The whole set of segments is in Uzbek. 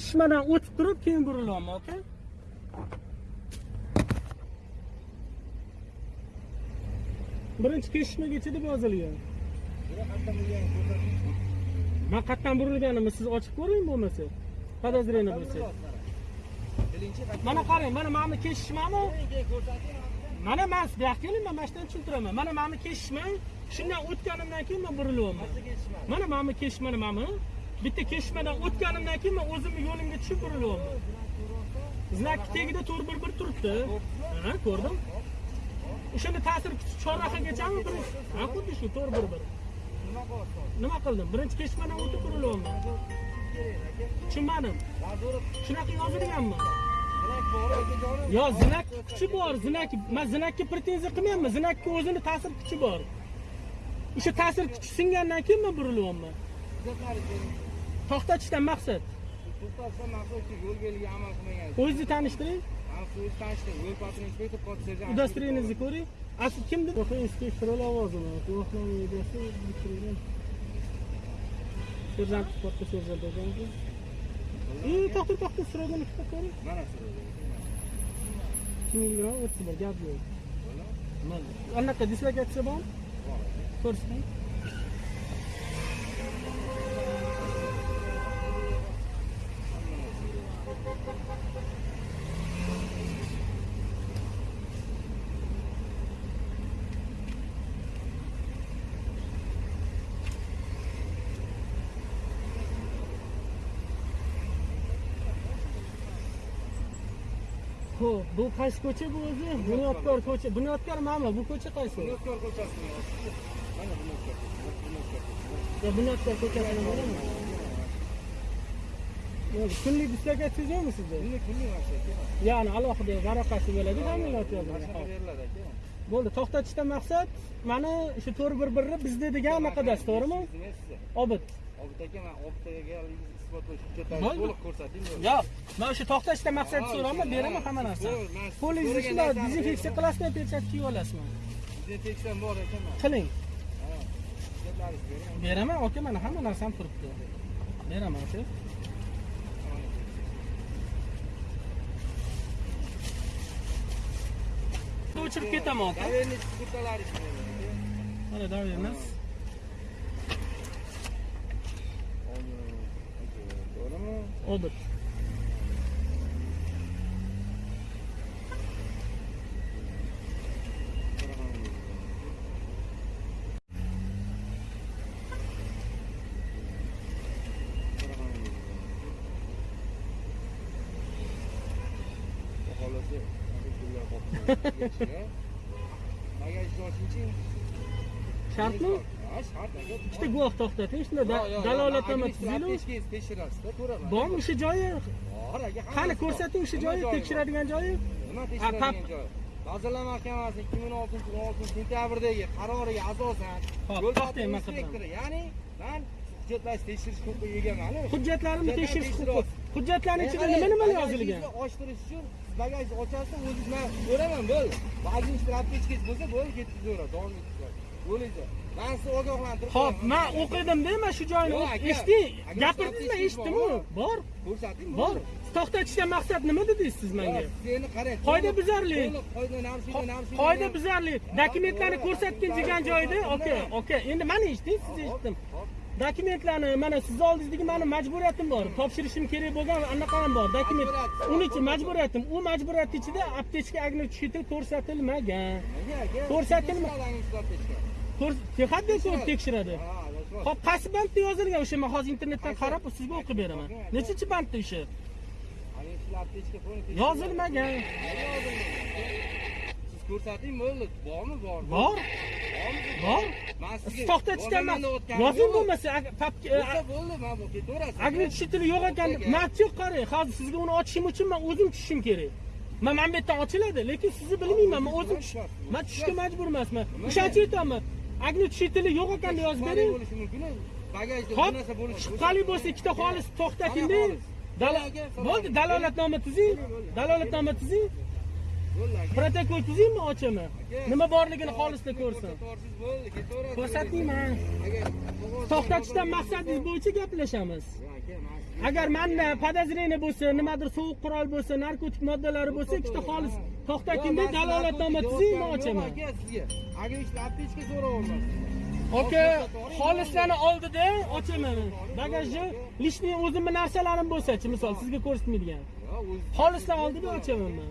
ishmadan o'tib turib, keyin burilyapman, aka. Birinchi kesishmagacha deb yozilgan. Man qayerdan burilganimni siz ochib ko'ring bo'lmasa. Podozrение bo'lsa. Mana qarang, mana mana kesishmami? Mana men bu yoqqa keling, men mana shundan tushuntiraman. Mana mana kesishmang. Shundan o'tganimdan keyin men burilyapman. Mana mana kesishmani mana. Bitta kesishmadan o'tganimdan keyin men o'zimni yo'limga tushib burilyapman. znakni tagida 411 turibdi. Ha, ko'rdim. O'shani ta'sir kuchi chorrahagachami birinchi Ha, xuddi shu 411. Nima qildim? Birinchi kesishmadan o'tib burilyapman. Tushunmadim. Shunaqa yozilganmi? Yo, zinak kuchi bor, zinak. Men zinakka pretenziya qilmayapman. Zinakka o'zini ta'sir kuchi bor. O'sha ta'sir kuchi singandan keyin man burilyapman. To'xtatishdan maqsad. to'xtatsa maqsad shu yo'l belgiga amal qilmagan O'zingizni tanishtiring. o'zi tanishdi yo'l patrul inspektor podserjant Udostreniyingizni ko'ring. Asli kimdir? Yo'q, inspektor lavozimi. Guvohnoma egasi bitirgan. Serjant, katta serjant ekanku. E, to'xta, to'xta, so'ragan ikkita ko'ring. mana shu Kimga o'tsa bir gap yo'q. Anaqa dislokatsiya bormi? Ko'rsating. Xo'p, bu qaysi ko'cha bu o'zi? Bunyodkor ko'cha. Bunyodkor mana bu ko'cha qaysi? bunyodkor ko'chasini mana bunyodkor bunyodkor Ya Bunyodkor. Yo'q, kunlik dislokatsiya yo'qmi sizda? kunlik kunlik maqsad Ya'ni alohida varaqasi bo'ladi, ta'minot boshqa yozilgan. beriladi aka Bo'ldi, to'xtatishdan maqsad mana shu 411 bizda degan anaqadasi, to'g'rimi? Obid. obid aka man obid akaga isbotlovchi hujjatlarni to'liq ko'rsating Yo'q, men o'sha to'xtatishdan maqsad so'raman, beraman hamma narsani. Qo'lingizni shunday dezinfeksiya qilasizmi, perchatka kiyib olasizmi? dezinfeksiyam bor ekan man Qiling. Beraman, aka, mana hamma narsam turibdi. Beraman aka. O'chirib ketaman aka. Доверенность hujjatlaringizni bering Mana daverimiz. to'g'rimi Obid. xohlasa bagajni ochingchi Shartmi? ha shart Ikkita guvoh to'xtating, shunda da- dalolatnoma tuzinglar. tekshirasizda ko'raman Bormi o'sha joyi? bor aka Qani ko'rsating o'sha joyi, tekshiradigan joyi? nima tekshiradigan pap- joy vazirlar mahkamasi 2016 16 sentyabrdagi qaroriga asosan yo'l patrul inspektori ya'ni man hujjatlarni tekshirish huquqiga egaman Hujjatlarimni Hujjatlarni tekshirish huquqi. Hujjatlarning ichida nima nima yozilgan? ochtirish uchun bagajni ochasiz o'zingiz man ko'raman bo'l administrativ bo'lsa bo'ldi ketkazavera davom ettiravering bo'laydi man sizni ogohlantirib qo'yaman. men o'qidim-da, men shu eshiting. Agar Gapirdingizmi, eshitdimmi? Bor. ko'rsating Bor. To'xtatishdan maqsad nima dedingiz siz menga? Seni qarang. Qoida buzarlik. Qoida buzarlik. Dokumentlarni ko'rsatgin degan joyda, oka, oka. Endi mani eshiting, siz eshitdim. Dokumentlarni mana siz oldizdagi mani majburiyatim bor. Topshirishim kerak bo'lgan anaqa ham bor. Dokument. Majburiyat. Uni ichi majburiyatim. U majburiyat ichida aptechka agnochiti ko'rsatilmagan. Ko'rsatilma- Ko'rs- Texadda ko'rib tekshiradi. Hop, qaysi bandda yozilgan o'sha men hozir internetdan qarab sizga o'qib beraman. Nechinchi bandda o'sha? Yozilmagan. Siz ko'rsating bo'ldi. Bormi, bor. Bor? Bor. O'tganim Yozing yo'q. bo'lmasa, Bo'lsa bo'ldi, bu ketaverasiz. Agnochitili yo'q ekan. Nati yo'q qarang. Hozir sizga uni ochishim uchun men o'zim tushishim kerak. Men mana bu yerdan ochiladi, lekin sizni bilmayman. Men o'zim men tushishga majbur emasman. O'shancha aytaman. Agnochitili yo'q ekan deb yozib bering. bo'lishi mumkin. Bagajda Hop, shubhali bo'lsa ikkita xolis to'xtating-da. Bo'ldi, dalolatnoma tuzing. Dalolatnoma tuzing. Protokol tuzingmi ochaman? Nima borligini xolisda ko'rsin. Qog'oz- To'xtatishdan maqsadingiz bo'yicha gaplashamiz. Agar manda podozrение bo'lsa nimadir sovuq qurol bo'lsa narkotik moddalari bo'lsa ikkita xolis to'xtakinda dalolatnoma tuzing man ochaman sizga agentlik aptechka so'rayapman aka xolislarni oldida ochaman bagajni lishniy o'zimni narsalarim bo'lsachi misol sizga ko'rsatmaydigan xolislar oldida ochaman man.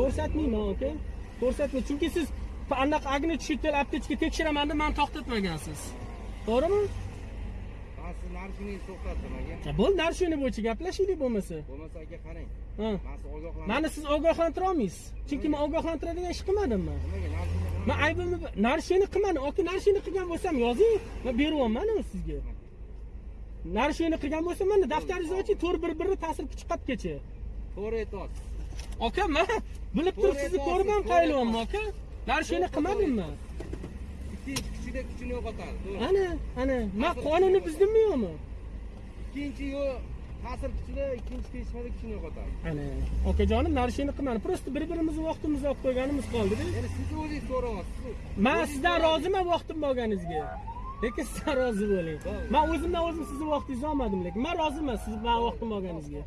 Ko'rsatmayman aka ko'rsatmay chunki siz anaqa огнетушитель aptechka tekshiraman deb mani to'xtatmagansiz to'g'rimi? Man sizni narshingizni to'xtatdim aka. Bo'ldi narshini bo'yicha gaplashaylik bo'lmasa. Bo'lmasa aka qarang. Mani siz ogohlantira olmaysiz. Chunki man ogohlantiradigan ish qilmadim man man aybimni narshini qilmadim. Oka narshini qilgan bo'lsam yozing. Man beryapman sizga? Narshini qilgan bo'lsam mana daftaringizni oching to'rt bir birni ta'sir kuchi qatgacha to'g'ri aytyapsiz aka man bilib turib sizni ko'rib ham qaylyapman aka. Narshini qilmadim man ikkinchi kuchida kuchini yo'qotadi to'g'ri. Ana ana man qonunni buzdimmi yo'qmi? Ikkinchi yo'l ta'sir kuchida ikkinchi teshmada kuchini yo'qotadi. Ana okajonim narshini qilmadim просто bir birimizni vaqtimizni olib qo'yganimiz qoldida endi siz o'zingiz so'rayapsiz man sizdan roziman vaqtim bo'lganingizga. Lekin sizdan rozi bo'ling. Man o'zimdan o'zim sizni vaqtingizni olmadim lekin man roziman siz bilan vaqtim bo'lganingizga